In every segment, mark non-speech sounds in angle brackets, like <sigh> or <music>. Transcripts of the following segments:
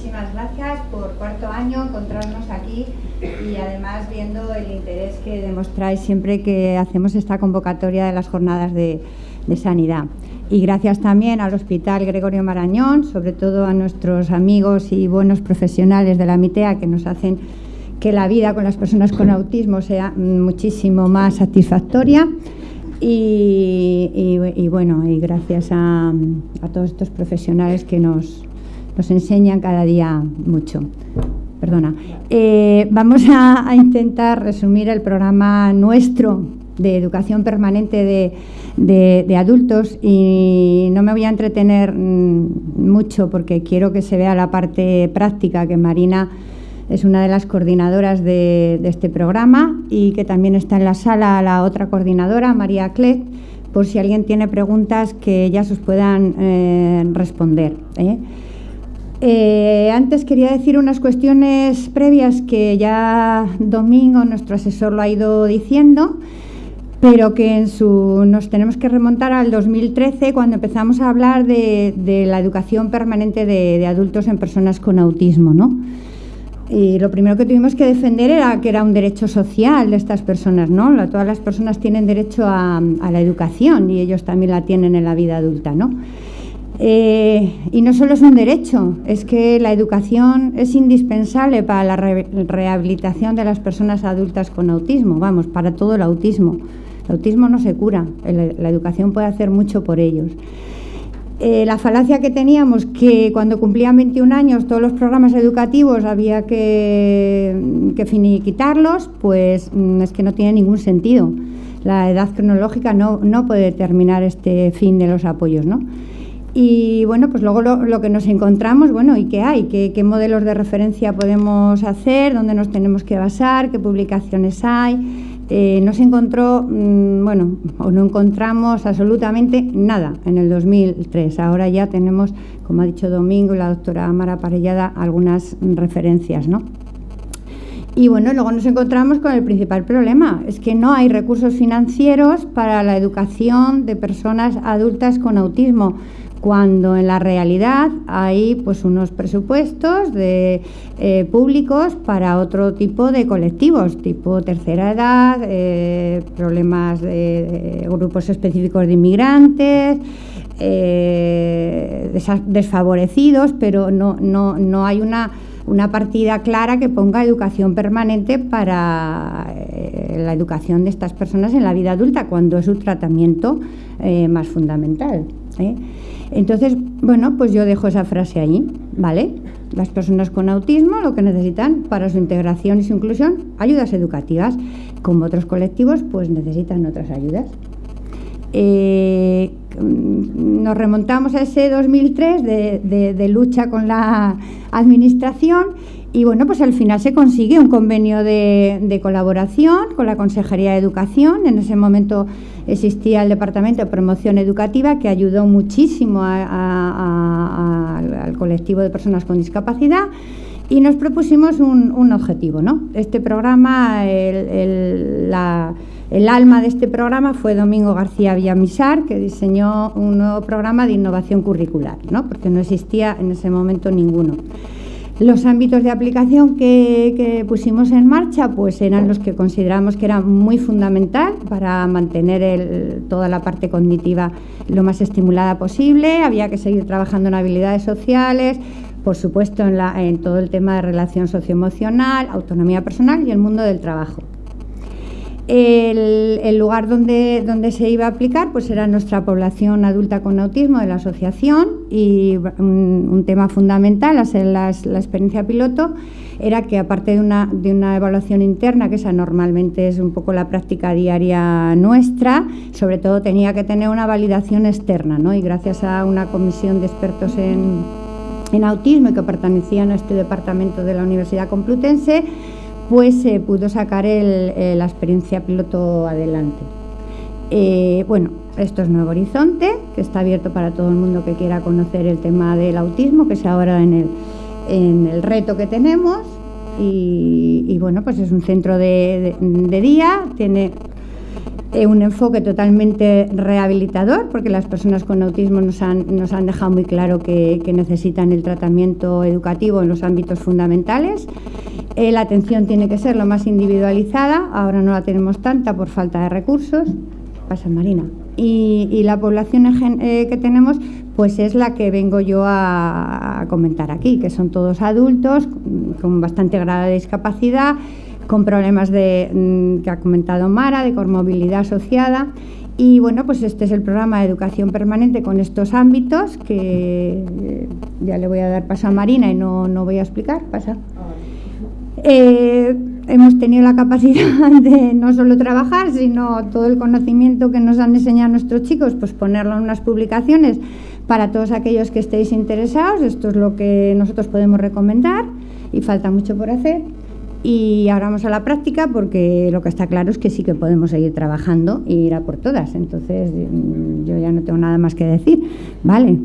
Muchísimas gracias por cuarto año encontrarnos aquí y además viendo el interés que demostráis siempre que hacemos esta convocatoria de las jornadas de, sanidad. Y gracias también al Hospital Gregorio Marañón, sobre todo a nuestros amigos y buenos profesionales de la MITEA que nos hacen que la vida con las personas con autismo sea muchísimo más satisfactoria. Y, bueno, y gracias a todos estos profesionales que nos, nos enseñan cada día mucho. Perdona. Eh, vamos a, intentar resumir el programa nuestro de educación permanente de, adultos y no me voy a entretener mm, mucho porque quiero que se vea la parte práctica que Marina es una de las coordinadoras de, este programa y que también está en la sala la otra coordinadora, María Clet, por si alguien tiene preguntas que ellas os puedan eh, responder. ¿eh? Eh, antes quería decir unas cuestiones previas que ya Domingo, nuestro asesor, lo ha ido diciendo, pero que en su, nos tenemos que remontar al 2013 cuando empezamos a hablar de, la educación permanente de, adultos en personas con autismo. ¿no? Y lo primero que tuvimos que defender era que era un derecho social de estas personas. ¿no? Todas las personas tienen derecho a, a la educación y ellos también la tienen en la vida adulta. ¿no? Eh, y no solo es un derecho, es que la educación es indispensable para la rehabilitación de las personas adultas con autismo, vamos, para todo el autismo. El autismo no se cura, la educación puede hacer mucho por ellos. Eh, la falacia que teníamos que cuando cumplían 21 años todos los programas educativos había que, que finiquitarlos, pues mm, es que no tiene ningún sentido. La edad cronológica no, no puede determinar este fin de los apoyos, ¿no? Y bueno, pues luego lo, que nos encontramos, bueno, ¿y qué hay? ¿Qué, modelos de referencia podemos hacer? ¿Dónde nos tenemos que basar? ¿Qué publicaciones hay? Eh, no se encontró, mm, bueno, o no encontramos absolutamente nada en el 2003. Ahora ya tenemos, como ha dicho Domingo y la doctora Amara Parellada, algunas referencias, ¿no? Y bueno, luego nos encontramos con el principal problema, es que no hay recursos financieros para la educación de personas adultas con autismo cuando en la realidad hay pues unos presupuestos eh, públicos para otro tipo de colectivos, tipo tercera edad, eh, problemas de, grupos específicos de inmigrantes, eh, desfavorecidos, pero no, no, no hay una, una, partida clara que ponga educación permanente para la educación de estas personas en la vida adulta, cuando es un tratamiento más fundamental. Entonces, bueno, pues yo dejo esa frase ahí, ¿vale? Las personas con autismo lo que necesitan para su integración y su inclusión, ayudas educativas. Como otros colectivos, pues necesitan otras ayudas. Eh, nos remontamos a ese 2003 de lucha con la administración y bueno, pues al final se consigue un convenio de, colaboración con la Consejería de Educación. En ese momento existía el Departamento de Promoción Educativa que ayudó muchísimo al colectivo de personas con discapacidad y nos propusimos un, objetivo. ¿no? Este programa, el, el, alma de este programa fue Domingo García Villamisar, que diseñó un nuevo programa de innovación curricular, ¿no? porque no existía en ese momento ninguno. Los ámbitos de aplicación que, pusimos en marcha pues eran los que consideramos que eran muy fundamental para mantener toda la parte cognitiva lo más estimulada posible. Había que seguir trabajando en habilidades sociales, por supuesto en, en todo el tema de relación socioemocional, autonomía personal y el mundo del trabajo. El, lugar donde, donde, se iba a aplicar pues era nuestra población adulta con autismo de la asociación y un, tema fundamental, a ser la experiencia piloto, era que aparte de una, de una evaluación interna, que esa normalmente es un poco la práctica diaria nuestra, sobre todo tenía que tener una validación externa, ¿no? y gracias a una comisión de expertos en, en autismo que pertenecían a este departamento de la Universidad Complutense, pues se pudo sacar eh, la experiencia piloto adelante. Eh, bueno, esto es Nuevo Horizonte, que está abierto para todo el mundo que quiera conocer el tema del autismo, que es ahora en el, reto que tenemos. Y, bueno, pues es un centro de, día, tiene eh, un enfoque totalmente rehabilitador, porque las personas con autismo nos han, nos han dejado muy claro que, necesitan el tratamiento educativo en los ámbitos fundamentales. Eh, la atención tiene que ser lo más individualizada, ahora no la tenemos tanta por falta de recursos. Pasa, Marina. Y, la población eh, que tenemos pues es la que vengo yo a, a comentar aquí, que son todos adultos con bastante grado de discapacidad, con problemas de, mm, que ha comentado Mara, de movilidad asociada. Y bueno, pues este es el programa de educación permanente con estos ámbitos que eh, ya le voy a dar paso a Marina y no, no voy a explicar. Pasa. Eh, hemos tenido la capacidad de no solo trabajar, sino todo el conocimiento que nos han enseñado nuestros chicos, pues ponerlo en unas publicaciones para todos aquellos que estéis interesados. Esto es lo que nosotros podemos recomendar y falta mucho por hacer. Y ahora vamos a la práctica porque lo que está claro es que sí que podemos seguir trabajando y ir a por todas. Entonces mm, yo ya no tengo nada más que decir. Vale.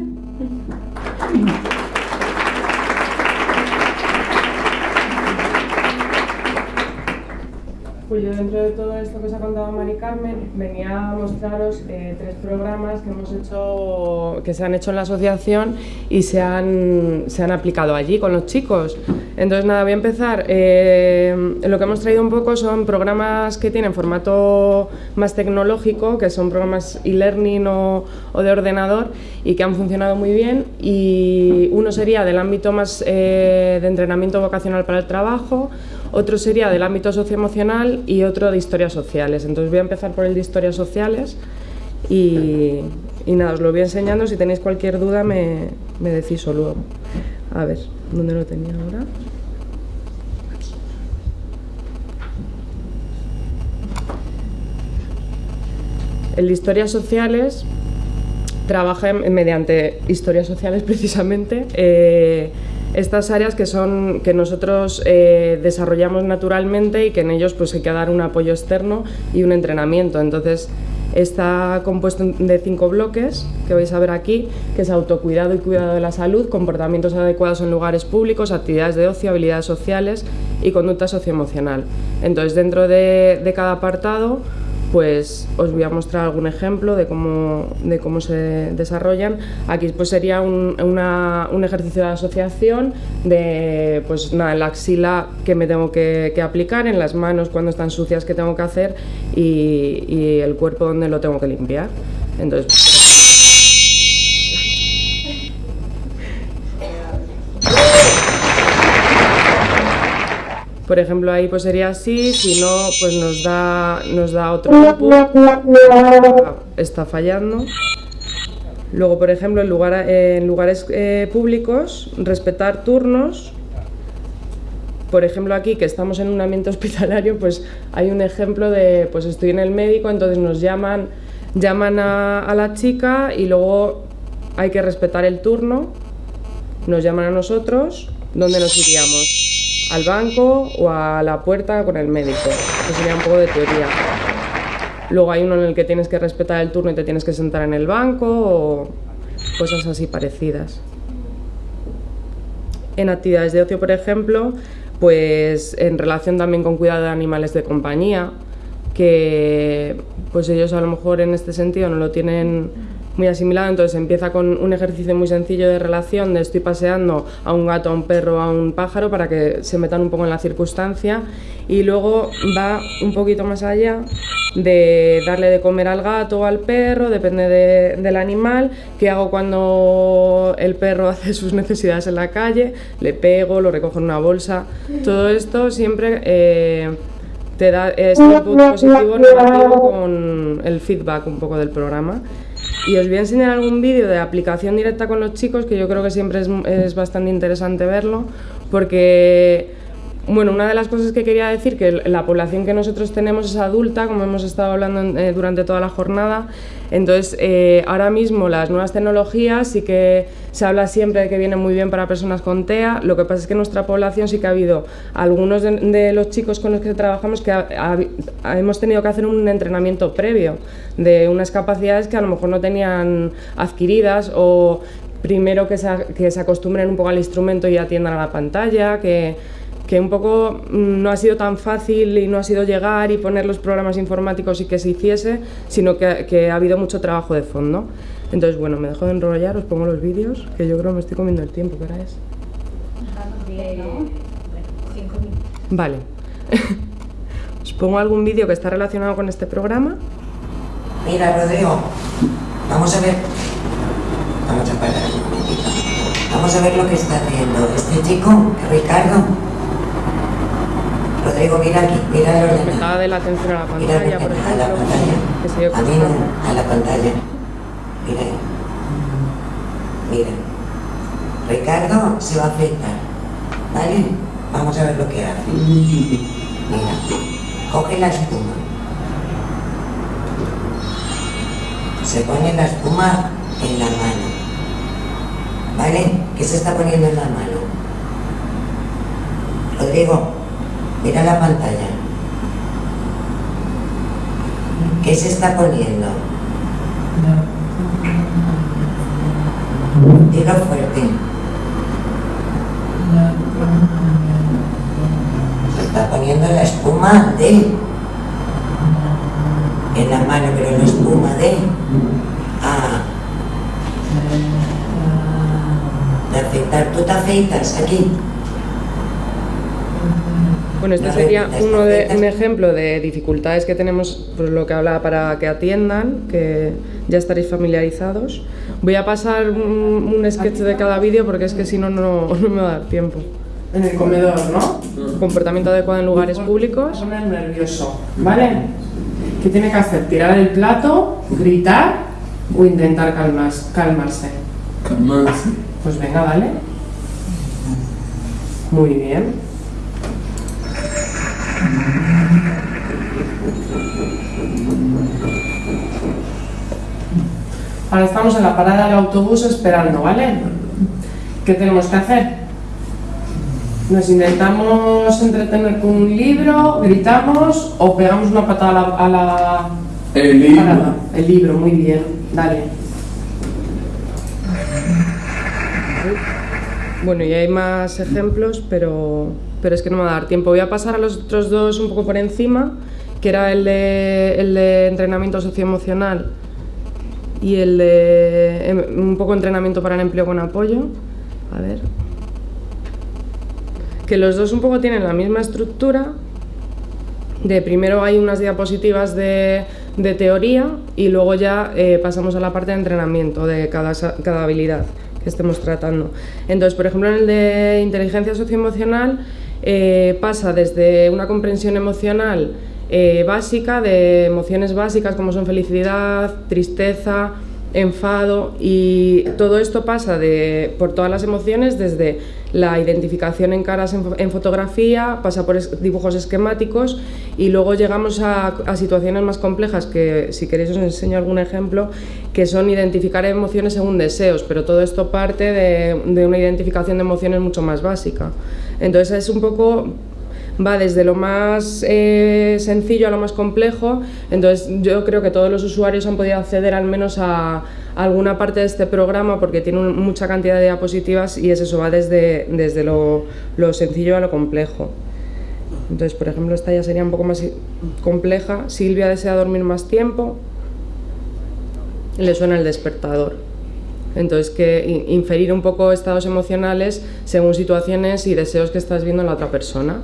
Pues yo dentro de todo esto que os ha contado Mari Carmen venía a mostraros eh, tres programas que hemos hecho, que se han hecho en la asociación y se han, se han aplicado allí con los chicos. Entonces nada, voy a empezar. Eh, lo que hemos traído un poco son programas que tienen formato más tecnológico, que son programas e-learning o, o, de ordenador y que han funcionado muy bien. Y uno sería del ámbito más eh, de entrenamiento vocacional para el trabajo, otro sería del ámbito socioemocional y otro de historias sociales. Entonces voy a empezar por el de historias sociales y, nada, os lo voy enseñando. Si tenéis cualquier duda me, me decís solo. A ver, ¿dónde lo tenía ahora? El de historias sociales trabaja mediante historias sociales <laughs> precisamente. Eh, estas áreas que son que nosotros eh, desarrollamos naturalmente y que en ellos pues hay que dar un apoyo externo y un entrenamiento. Entonces está compuesto de cinco bloques que vais a ver aquí, que es autocuidado y cuidado de la salud, comportamientos adecuados en lugares públicos, actividades de ocio, habilidades sociales y conducta socioemocional. Entonces dentro de cada apartado pues os voy a mostrar algún ejemplo de cómo, de cómo se desarrollan. Aquí pues sería un, un ejercicio de asociación de pues nada, en la axila que me tengo que, aplicar, en las manos cuando están sucias que tengo que hacer y, y el cuerpo donde lo tengo que limpiar. Entonces, Por ejemplo, ahí pues sería así, si no, pues nos da, nos da otro input. Está fallando. Luego, por ejemplo, en, lugar, en lugares eh, públicos, respetar turnos. Por ejemplo, aquí que estamos en un ambiente <laughs> hospitalario, pues hay un ejemplo de, pues estoy en el médico, entonces nos llaman, llaman a, a la chica y luego hay que respetar el turno, nos llaman a nosotros, ¿dónde nos iríamos? Al banco o a la puerta con el médico. Eso sería un poco de teoría. Luego hay uno en el que tienes que respetar el turno y te tienes que sentar en el banco o cosas así parecidas. En actividades de ocio, por ejemplo, pues en relación también con cuidado de animales de compañía, que pues ellos a lo mejor en este sentido no lo tienen muy asimilado, entonces empieza con un ejercicio muy sencillo de relación, de estoy paseando a un gato, a un perro, a un pájaro, para que se metan un poco en la circunstancia, y luego va un poquito más allá de darle de comer al gato o al perro, depende del animal, qué hago cuando el perro <laughs> hace sus necesidades en la calle, le pego, lo recojo en una bolsa, todo esto siempre... Eh, te da este input positivo negativo con el feedback un poco del programa y os voy a enseñar algún vídeo de aplicación directa con los chicos que yo creo que siempre es, es bastante interesante verlo porque bueno, una de las cosas que quería decir, que la población que nosotros tenemos es adulta, como hemos estado hablando eh, durante toda la jornada, entonces eh, ahora mismo las nuevas tecnologías sí que se habla siempre de que vienen muy bien para personas con TEA, lo que pasa es que en nuestra población sí que ha habido algunos de, los chicos con los que trabajamos que hemos tenido que hacer un entrenamiento previo de unas capacidades que a lo mejor no tenían adquiridas o primero que se, que se acostumbren un poco al instrumento y atiendan a la pantalla, que que un poco mm, no ha sido tan fácil y no ha sido llegar y poner los programas informáticos y que se hiciese, sino que, ha habido mucho trabajo de fondo. Entonces, bueno, me dejo de enrollar, os pongo los vídeos, que yo creo que me estoy comiendo el tiempo, ¿qué hora es? Vale. <laughs> os pongo algún vídeo que está relacionado con este programa. Mira, Rodrigo, vamos a ver. Vamos a parar. Vamos a ver lo que está haciendo este chico, Ricardo. Rodrigo, mira aquí, mira el ordenador. de la atención a la Mira pantalla, por a la pantalla. que se dio A mí no, a la pantalla. Mira ahí. Mira. Ricardo se va a afeitar. ¿Vale? Vamos a ver lo que hace. Mira. Coge la espuma. Se pone la espuma en la mano. ¿Vale? ¿Qué se está poniendo en la mano? Rodrigo, mira la pantalla. ¿Qué se está poniendo? Dilo fuerte. Se está poniendo la espuma de en la mano, pero la espuma de ah de afeitar. ¿Tú te afeitas aquí? Bueno, este sería uno de, un ejemplo de dificultades que tenemos, pues lo que hablaba para que atiendan, que ya estaréis familiarizados. Voy a pasar un, un sketch de cada vídeo porque es que si no, no no me va a dar tiempo. En el comedor, ¿no? Comportamiento adecuado en lugares públicos. pone nervioso, ¿vale? ¿Qué tiene que hacer? ¿Tirar el plato, gritar o intentar calmas- calmarse? Calmarse. Pues venga, dale. Muy bien. Ahora estamos en la parada del autobús esperando, ¿vale? ¿Qué tenemos que hacer? Nos intentamos entretener con un libro, gritamos o pegamos una patada a la, a la El libro. parada. El libro, muy bien, dale. Bueno, y hay más ejemplos, pero, pero es que no me va a dar tiempo. Voy a pasar a los otros dos un poco por encima, que era el de, el de entrenamiento socioemocional y el de em, un poco entrenamiento para el empleo con apoyo. A ver. Que los dos un poco tienen la misma estructura. De primero hay unas diapositivas de, de teoría y luego ya eh, pasamos a la parte de entrenamiento de cada, cada habilidad que estemos tratando. Entonces, por ejemplo, en el de inteligencia socioemocional eh, pasa desde una comprensión emocional eh, básica, de emociones básicas como son felicidad, tristeza, enfado y todo esto pasa de, por todas las emociones desde la identificación en caras en, en fotografía, pasa por dibujos esquemáticos y luego llegamos a, situaciones más complejas que si queréis os enseño algún ejemplo que son identificar emociones según deseos, pero todo esto parte de una identificación de emociones mucho más básica. Entonces es un poco va desde lo más eh, sencillo a lo más complejo. Entonces yo creo que todos los usuarios han podido acceder al menos a, alguna parte de este programa porque tiene un- mucha cantidad de diapositivas y es eso, va desde, desde lo, lo sencillo a lo complejo. Entonces, por ejemplo, esta ya sería un poco más compleja. Silvia desea dormir más tiempo. Le suena el despertador. Entonces, que in- inferir un poco estados emocionales según situaciones y deseos que estás viendo en la otra persona.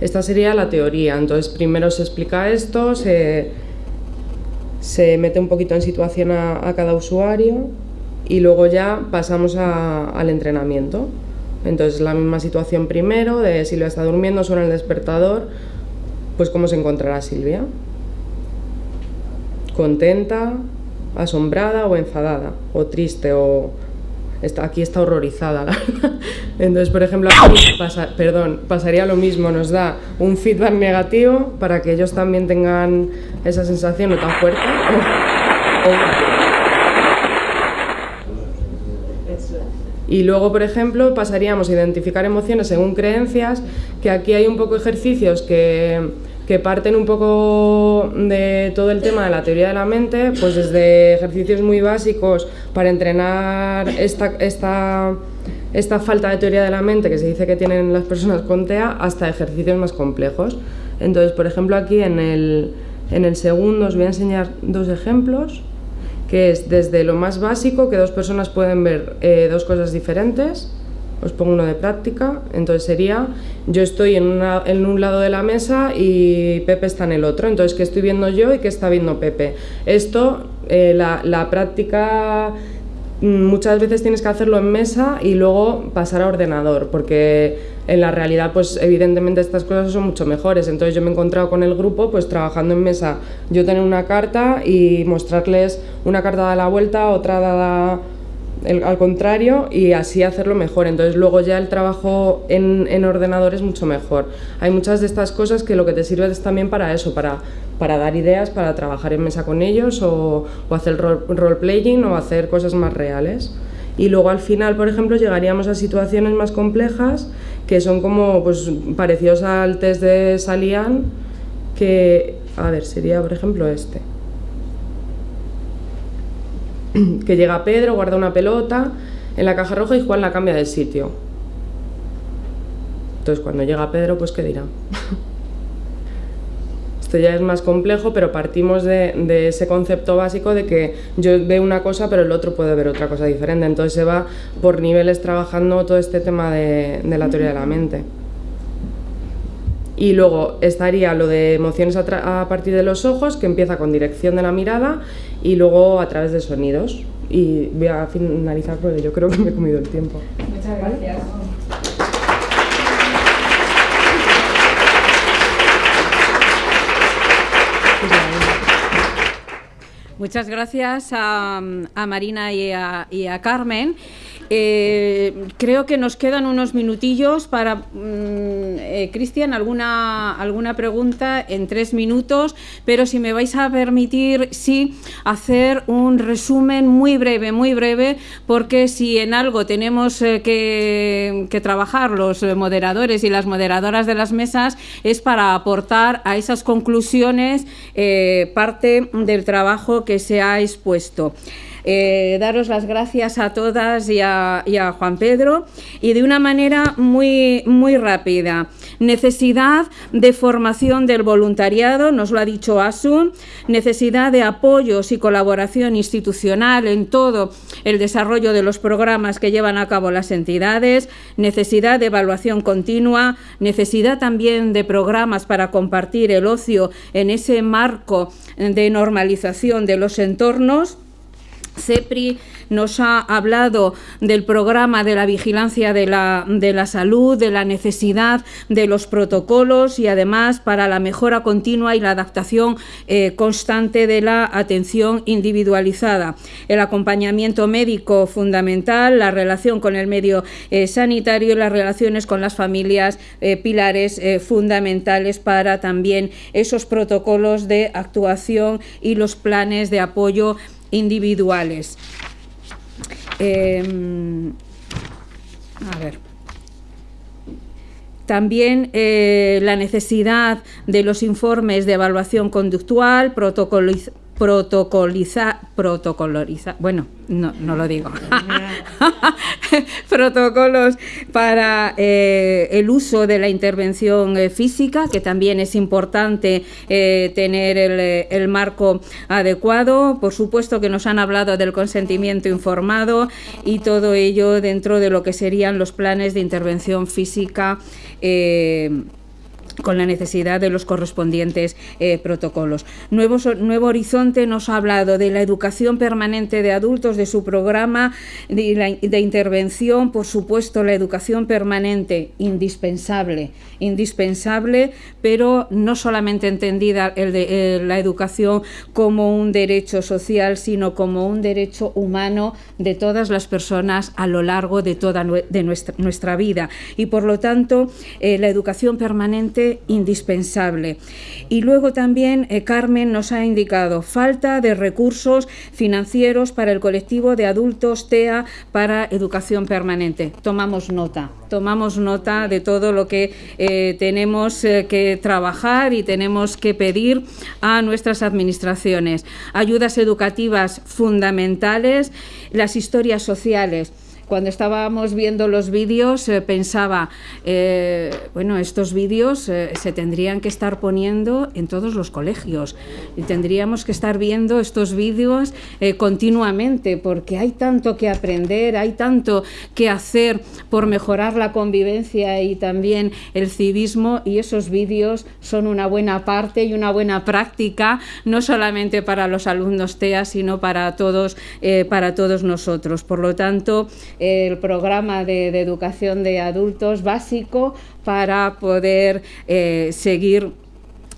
Esta sería la teoría. Entonces, primero se explica esto, se, se mete un poquito en situación a, a cada usuario y luego ya pasamos a- al entrenamiento. Entonces, la misma situación primero, de Silvia está durmiendo, suena el despertador, pues cómo se encontrará Silvia. Contenta, asombrada o enfadada, o triste, o está, aquí está horrorizada. <laughs> la. Entonces, por ejemplo, aquí pasa- perdón, pasaría lo mismo, nos da un feedback negativo para que ellos también tengan esa sensación no tan fuerte. o- o- Y luego, por ejemplo, pasaríamos a identificar emociones según creencias, que aquí hay un poco ejercicios que, que parten un poco de todo el tema de la teoría de la mente, pues desde ejercicios muy básicos para entrenar esta, esta, esta falta de teoría de la mente que se dice que tienen las personas con TEA hasta ejercicios más complejos. Entonces, por ejemplo, aquí en el, en el segundo os voy a enseñar dos ejemplos, que es desde lo más básico, que dos personas pueden ver eh, dos cosas diferentes, os pongo uno de práctica, entonces sería, yo estoy en, un lado de la mesa y Pepe está en el otro, entonces ¿qué estoy viendo yo y qué está viendo Pepe? Esto, eh, la, la práctica mm, muchas veces tienes que hacerlo en mesa y luego pasar a ordenador, porque en la realidad pues evidentemente estas cosas son mucho mejores, entonces yo me he encontrado con el grupo pues trabajando en mesa, yo tener una carta y mostrarles una carta dada la vuelta, otra dada el- al contrario y así hacerlo mejor. Entonces luego ya el trabajo en, en ordenador es mucho mejor. Hay muchas de estas cosas que lo que te sirve es también para eso, para, para dar ideas, para trabajar en mesa con ellos o, o hacer role, role-playing o hacer cosas más reales. Y luego al final, por ejemplo, llegaríamos a situaciones más complejas que son como pues, parecidos al test de Salian, que, a ver, sería por ejemplo este <clears throat> que llega Pedro, guarda una pelota en la caja roja y Juan la cambia de sitio. Entonces cuando llega Pedro, pues ¿qué dirá? <laughs> Esto ya es más complejo, pero partimos de, ese concepto básico de que yo veo una cosa, pero el otro puede ver otra cosa diferente. Entonces se va por niveles trabajando todo este tema de, la teoría de la mente. Y luego estaría lo de emociones a partir de los ojos, que empieza con dirección de la mirada y luego a través de sonidos. Y voy a finalizar porque yo creo que me he comido el tiempo. Muchas gracias. Muchas gracias a, a Marina y a, y a Carmen. Eh, creo que nos quedan unos minutillos para, mm, eh, Cristian, alguna, alguna pregunta en tres minutos, pero si me vais a permitir, sí, hacer un resumen muy breve, muy breve, porque si en algo tenemos eh, que, trabajar los moderadores y las moderadoras de las mesas, es para aportar a esas conclusiones parte del trabajo que se ha expuesto. Eh, daros las gracias a todas y a, Juan Pedro y de una manera muy, muy rápida. Necesidad de formación del voluntariado, nos lo ha dicho Asun, necesidad de apoyos y colaboración institucional en todo el desarrollo de los programas que llevan a cabo las entidades, necesidad de evaluación continua, necesidad también de programas para compartir el ocio en ese marco de normalización de los entornos. CEPRI nos ha hablado del programa de la vigilancia de la, de la, salud, de la necesidad de los protocolos y además para la mejora continua y la adaptación eh, constante de la atención individualizada. El acompañamiento médico fundamental, la relación con el medio eh, sanitario y las relaciones con las familias, eh, pilares fundamentales para también esos protocolos de actuación y los planes de apoyo individuales. Eh, a ver. También eh, la necesidad de los informes de evaluación conductual, protocoliz protocoliza, protocoloriza, bueno, no, no lo digo, <laughs> protocolos para eh, el uso de la intervención eh, física, que también es importante eh, tener el, el, marco adecuado. Por supuesto que nos han hablado del consentimiento informado y todo ello dentro de lo que serían los planes de intervención física con la necesidad de los correspondientes eh, protocolos. Nuevo, Nuevo, Horizonte nos ha hablado de la educación permanente de adultos, de su programa de, intervención, por supuesto, la educación permanente, indispensable, indispensable, pero no solamente entendida eh, la educación como un derecho social, sino como un derecho humano de todas las personas a lo largo de toda de nuestra, nuestra vida. Y por lo tanto, eh, la educación permanente indispensable. Y luego también eh, Carmen nos ha indicado falta de recursos financieros para el colectivo de adultos TEA para educación permanente. Tomamos nota, tomamos nota de todo lo que eh, tenemos eh, que trabajar y tenemos que pedir a nuestras administraciones. Ayudas educativas fundamentales, las historias sociales cuando estábamos viendo los vídeos eh, pensaba, eh, bueno, estos vídeos eh, se tendrían que estar poniendo en todos los colegios y tendríamos que estar viendo estos vídeos continuamente porque hay tanto que aprender, hay tanto que hacer por mejorar la convivencia y también el civismo y esos vídeos son una buena parte y una buena práctica, no solamente para los alumnos TEA, sino para todos, para todos nosotros. Por lo tanto, el programa de, educación de adultos básico para poder eh, seguir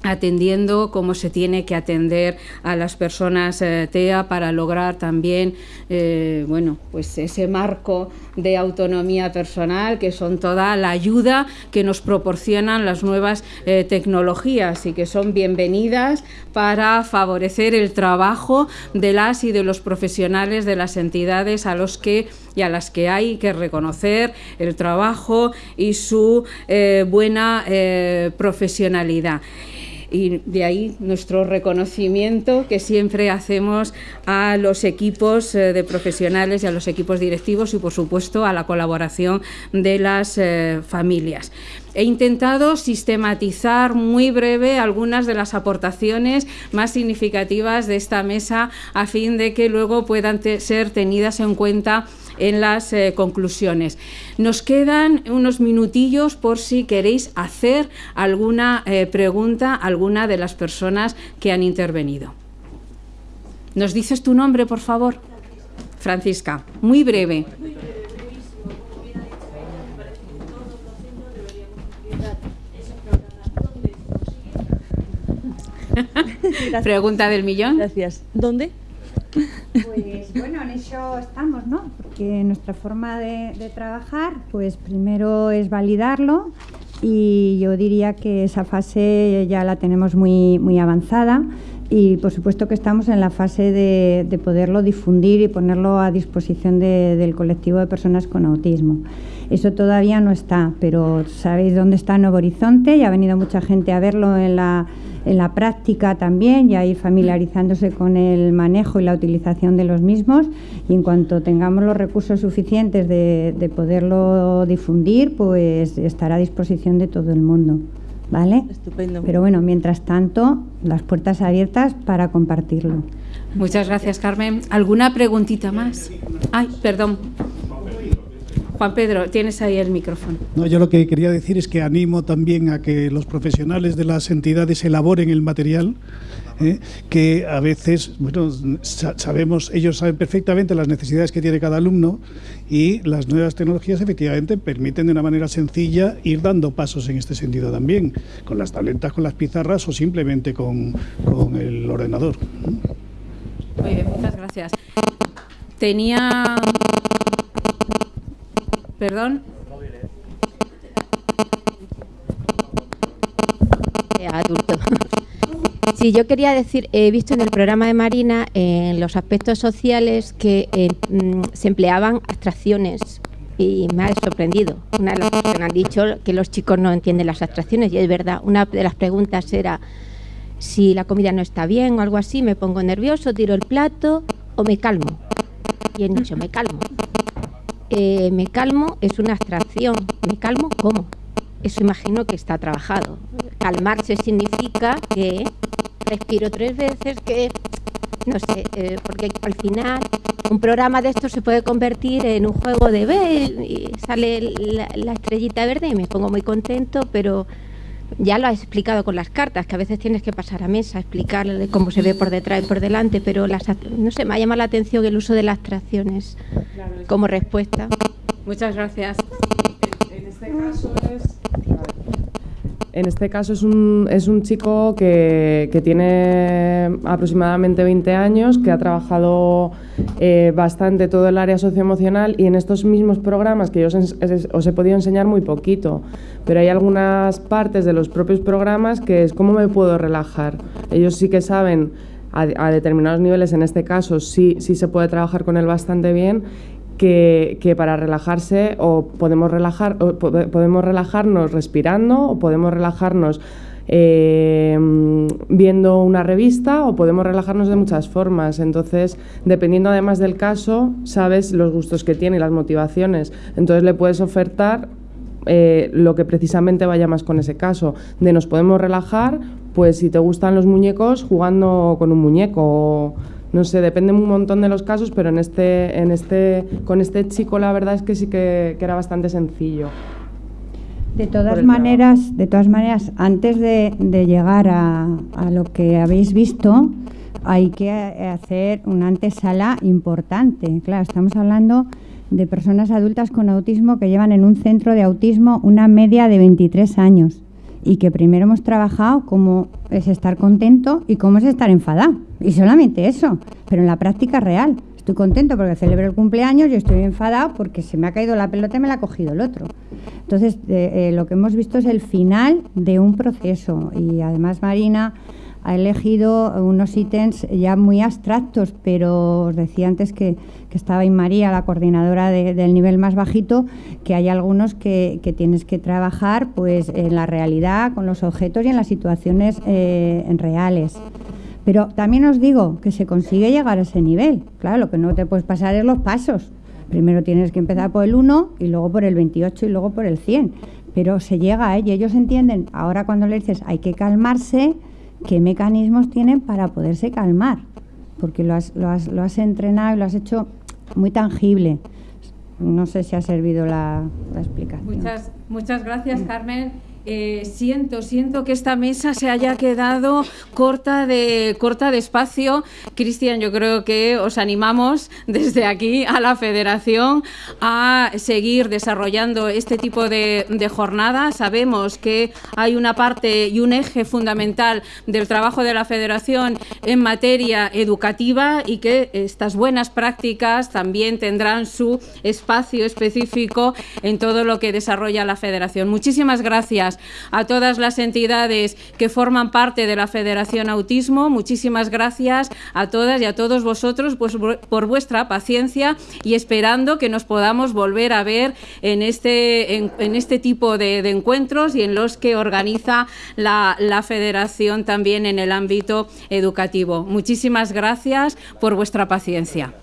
atendiendo como se tiene que atender a las personas eh, TEA para lograr también eh, bueno pues ese marco de autonomía personal que son toda la ayuda que nos proporcionan las nuevas eh, tecnologías y que son bienvenidas para favorecer el trabajo de las y de los profesionales de las entidades a los que y a las que hay que reconocer el trabajo y su buena profesionalidad y de ahí nuestro reconocimiento que siempre hacemos a los equipos eh, de profesionales y a los equipos directivos y por supuesto a la colaboración de las eh, familias. He intentado sistematizar muy breve algunas de las aportaciones más significativas de esta mesa a fin de que luego puedan ser tenidas en cuenta en las eh, conclusiones. Nos quedan unos minutillos por si queréis hacer alguna eh, pregunta a alguna de las personas que han intervenido. ¿Nos dices tu nombre, por favor? Francisca, muy breve. <laughs> Pregunta del millón. Gracias. ¿Dónde? Pues bueno, en eso estamos, ¿no? Porque nuestra forma de, trabajar, pues primero es validarlo y yo diría que esa fase ya la tenemos muy, muy avanzada y por supuesto que estamos en la fase de, poderlo difundir y ponerlo a disposición del colectivo de personas con autismo. Eso todavía no está, pero sabéis dónde está Nuevo Horizonte y ha venido mucha gente a verlo en la en la práctica también, ya ir familiarizándose con el manejo y la utilización de los mismos y en cuanto tengamos los recursos suficientes de, poderlo difundir, pues estará a disposición de todo el mundo. ¿Vale? Estupendo. Pero bueno, mientras tanto, las puertas abiertas para compartirlo. Muchas gracias, Carmen. ¿Alguna preguntita más? Ay, perdón. Juan Pedro, tienes ahí el micrófono. No, yo lo que quería decir es que animo también a que los profesionales de las entidades elaboren el material, ¿eh? que a veces, bueno, sabemos, ellos saben perfectamente las necesidades que tiene cada alumno y las nuevas tecnologías efectivamente permiten de una manera sencilla ir dando pasos en este sentido también, con las tabletas, con las pizarras o simplemente con, con el ordenador. Muy bien, muchas gracias. Tenía Perdón. Adulto. <laughs> Sí, yo quería decir, he visto en el programa de Marina, en los aspectos sociales, que eh, mm, se empleaban abstracciones y me ha sorprendido. Una de las cosas que han dicho que los chicos no entienden las abstracciones y es verdad. Una de las preguntas era si la comida no está bien o algo así, me pongo nervioso, tiro el plato o me calmo. Y he dicho, me calmo. Eh, me calmo es una abstracción. ¿Me calmo cómo? Eso imagino que está trabajado. Calmarse significa que respiro tres veces, que no sé, eh, porque al final un programa de esto se puede convertir en un juego de ver y sale la estrellita verde y me pongo muy contento, pero ya lo has explicado con las cartas, que a veces tienes que pasar a mesa, explicarle cómo se ve por detrás y por delante, pero las, no sé, me ha llamado la atención el uso de las abstracciones como respuesta. Muchas gracias. En este caso es, en este caso es un, es un chico que, que, tiene aproximadamente 20 años, que ha trabajado eh, bastante todo el área socioemocional y en estos mismos programas que yo os, os he podido enseñar muy poquito, pero hay algunas partes de los propios programas que es cómo me puedo relajar. Ellos sí que saben a, a determinados niveles, en este caso sí, sí se puede trabajar con él bastante bien, que, que para relajarse o podemos, relajar, o pode- podemos relajarnos respirando o podemos relajarnos eh, viendo una revista o podemos relajarnos de muchas formas. Entonces, dependiendo además del caso, sabes los gustos que tiene y las motivaciones. Entonces le puedes ofertar eh, lo que precisamente vaya más con ese caso. De nos podemos relajar, pues si te gustan los muñecos, jugando con un muñeco. no sé, depende un montón de los casos, pero en este, en este, con este chico la verdad es que sí que, que era bastante sencillo. De todas maneras, de todas maneras, antes de, de llegar a, a lo que habéis visto, hay que eh, hacer una antesala importante. Claro, estamos hablando de personas adultas con autismo que llevan en un centro de autismo una media de 23 años y que primero hemos trabajado cómo es estar contento y cómo es estar enfadado. Y solamente eso, pero en la práctica real. Estoy contento porque celebro el cumpleaños y estoy enfadado porque se me ha caído la pelota y me la ha cogido el otro. Entonces, eh, eh, lo que hemos visto es el final de un proceso y además Marina ha elegido unos ítems ya muy abstractos, pero os decía antes que, estaba María, la coordinadora de- del nivel más bajito, que hay algunos que, que tienes que trabajar pues en la realidad, con los objetos y en las situaciones eh, en reales. Pero también os digo que se consigue llegar a ese nivel. Claro, lo que no te puedes pasar es los pasos. Primero tienes que empezar por el 1 y luego por el 28 y luego por el 100. Pero se llega, ¿eh? y ellos entienden, ahora cuando le dices hay que calmarse, qué mecanismos tienen para poderse calmar. Porque lo has, lo has, lo has entrenado y lo has hecho muy tangible. No sé si ha servido la, la explicación. Muchas, muchas gracias, Carmen. Eh, siento, siento que esta mesa se haya quedado corta de, corta de espacio. Cristian, yo creo que os animamos desde aquí a la Federación a seguir desarrollando este tipo de, de jornadas. Sabemos que hay una parte y un eje fundamental del trabajo de la Federación en materia educativa y que estas buenas prácticas también tendrán su espacio específico en todo lo que desarrolla la Federación. Muchísimas gracias a todas las entidades que forman parte de la Federación Autismo. Muchísimas gracias a todas y a todos vosotros pues, por vuestra paciencia y esperando que nos podamos volver a ver en este, este tipo de, encuentros y en los que organiza la Federación también en el ámbito educativo. Muchísimas gracias por vuestra paciencia.